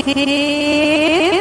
Hey.